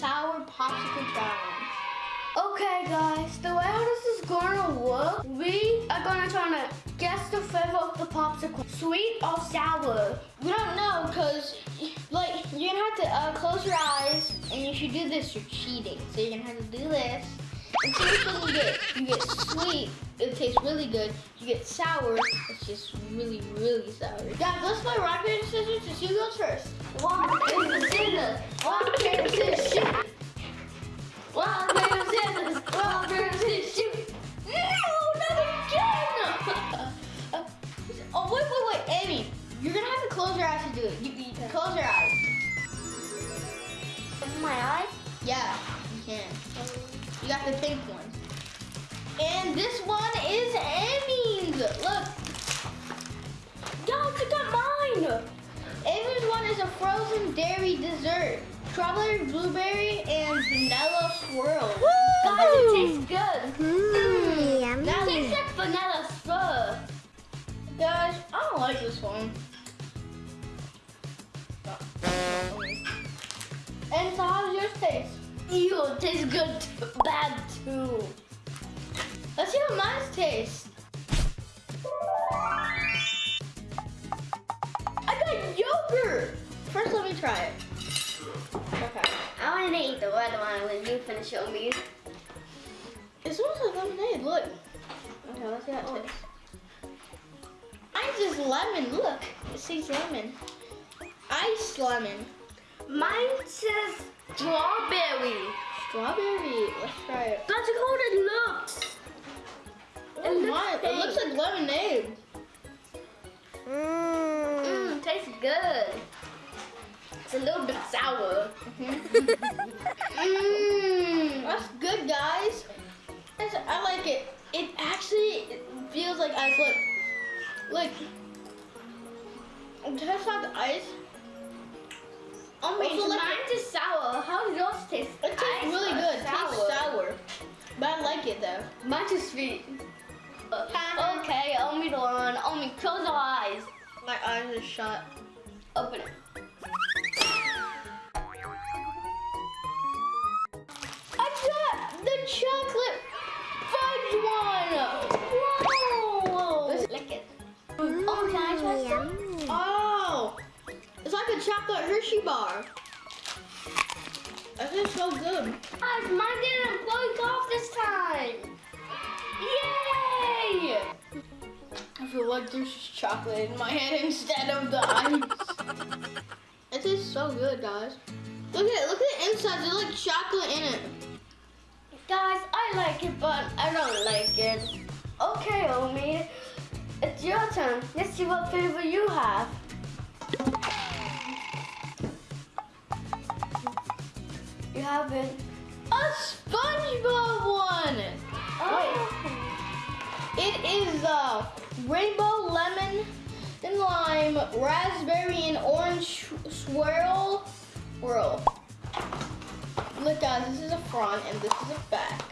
Sour popsicle challenge. Okay, guys, the way this is gonna work, we are gonna try to guess the flavor of the popsicle, sweet or sour. We don't know because, like, you're gonna have to uh, close your eyes, and if you do this, you're cheating. So you're gonna have to do this and see which one you get. Sweet, it tastes really good. You get sour, it's just really, really sour. Guys, let's play rock paper scissors see who goes first. Rock, paper, scissors. Rock, paper, scissors, shoot. Rock, paper, scissors. Rock, And this one is Amy's. Look. Guys, I got mine. Amy's one is a frozen dairy dessert. Strawberry, blueberry, and vanilla swirl. Guys, it tastes good. Mmm, yummy. Now, It tastes like vanilla stuff. guys, I don't like this one. And so how's yours taste? Ew, it tastes good, too. bad too. Let's see how mine tastes. I got yogurt. First, let me try it. Okay. I want to eat the red one when you finish your meal. It smells like lemonade. Look. Okay, let's see how it oh. tastes. Mine's just lemon. Look, it says lemon. Ice lemon. Mine says strawberry. Strawberry. Let's try it. That's how it looks. It looks like lemonade. Mmm. Mmm, tastes good. It's a little bit sour. Mm-hmm. Mmm. That's good, guys. That's, I like it. It actually feels like ice. Look. Look. Test out the ice. Oh, Wait, so like- mine's is sour. How does yours taste? It tastes Ice really good. It tastes sour. But I like it though. Mine's is sweet. Okay, only the one. Only close your eyes. My eyes are shut. Open it. I got the chocolate fudge one. Whoa! Let's lick it. Oh, can I try some? Oh, it's like a chocolate Hershey bar. That is so good. Guys, mine didn't break off feel like there's chocolate in my hand instead of the ice. it tastes so good, guys. Look at it. Look at the inside. There's like chocolate in it. Guys, I like it, but I don't like it. Okay, Omi, it's your turn. Let's see what flavor you have. You have it. A SpongeBob one. Oh. It is uh, rainbow lemon and lime, raspberry and orange swirl. Swirl. Look guys, this is a front and this is a back.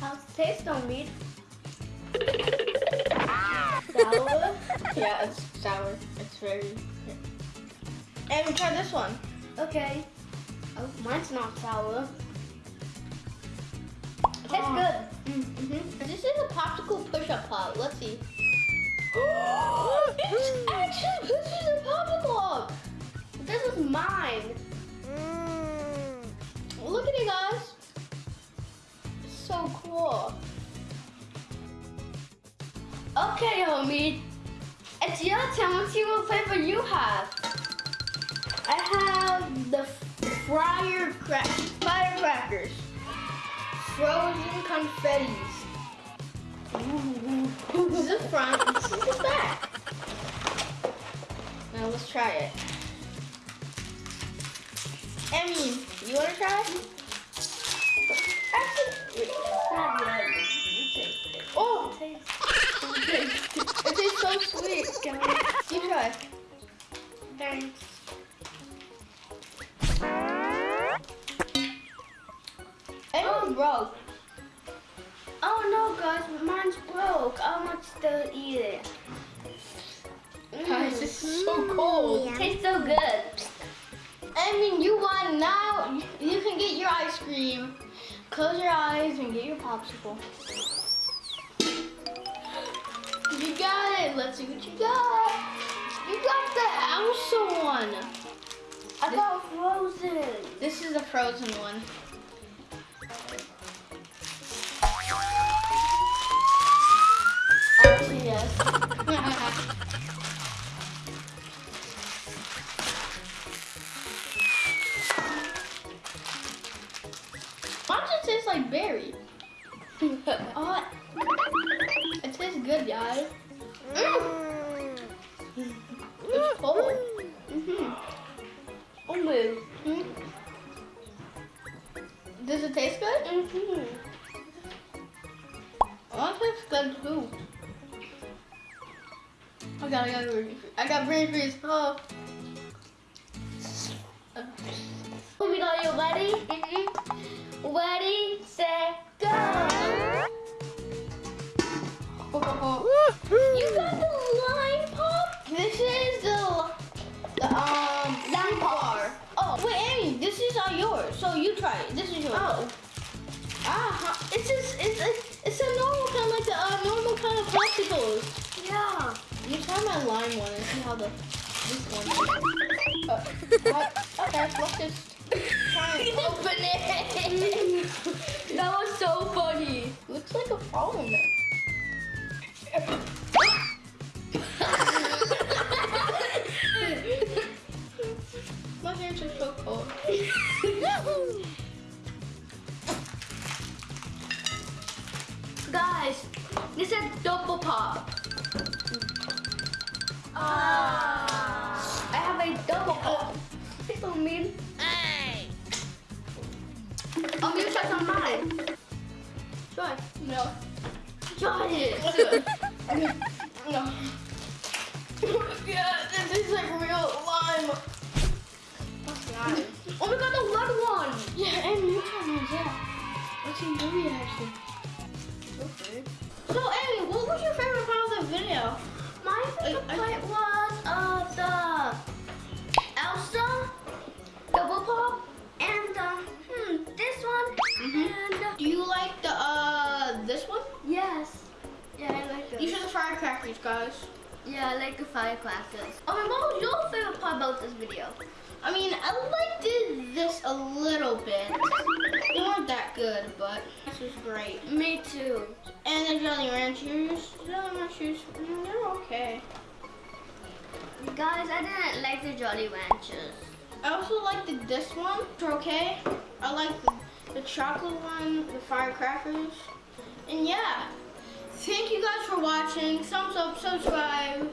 How's it taste, Omi? Sour? yeah, it's sour. It's very. And we try this one. Okay. Oh, mine's not sour. It tastes Oh. good. Mm-hmm. This is a popsicle push-up pop. Let's see. it's actually pushes a popsicle up. This is mine. Mmm. Look at it, guys. It's so cool. Okay, homie. It's your turn. Let's see what flavor you have. I have the fryer crack firecrackers, frozen confettis. This is the front. and This is the back. Now let's try it. Emmy, you want to try? Actually, wait. Not yet. oh, it tastes so sweet. You try. Thanks. Emmy's broke. I want to still eat it. Guys, this is so mm. cold. Yum. Tastes so good. I mean, you won. Now you can get your ice cream. Close your eyes and get your popsicle. You got it. Let's see what you got. You got the Elsa one. I got frozen. This is a frozen one. Why does it taste like berry? Oh, it tastes good, guys. Mm, Mm. it's cold. Mm-hmm. Oh my. Mm. Does it taste good? Mm-hmm. Oh, it tastes good too. I got, I got, brain freeze. I got brain freeze. Oh. Are you ready? Mm-hmm. Ready, set, go. You got the lime pop? This is the, the um lime bar. Oh wait, Amy, this is not yours. So you try it. This is yours. Oh. Ah, it's just it's it's, it's a normal kind of like the uh, normal kind of popsicles. Yeah. You try my lime one and see how the this one. is. What? Okay, let's just open it. That was so funny. Looks like a phone. Gonna try mine. Try. No. Try it. No. yeah, this is like real lime. Nice. Oh my god, the red one. Yeah, and you try mine, yeah. Let's see your reaction. Okay. So, Amy, what was your favorite part of the video? My favorite I- part was uh the guys. Yeah, I like the firecrackers. Oh, my what was your favorite part about this video? I mean, I liked it this a little bit. They weren't that good, but this was great. Me too. And the Jolly Ranchers, Jolly Ranchers, mm, they're okay. Guys, I didn't like the Jolly Ranchers. I also liked the, this one, they're okay. I like the, the chocolate one, the firecrackers. And yeah, thank you guys for watching. Thumbs up, subscribe.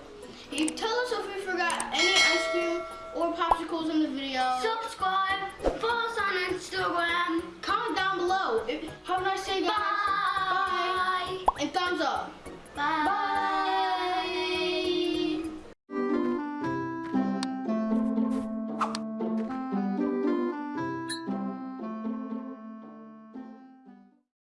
You tell us if we forgot any ice cream or popsicles in the video. Subscribe, follow us on Instagram. Comment down below. Have a nice day, guys. Bye. Bye. And thumbs up. Bye. Bye.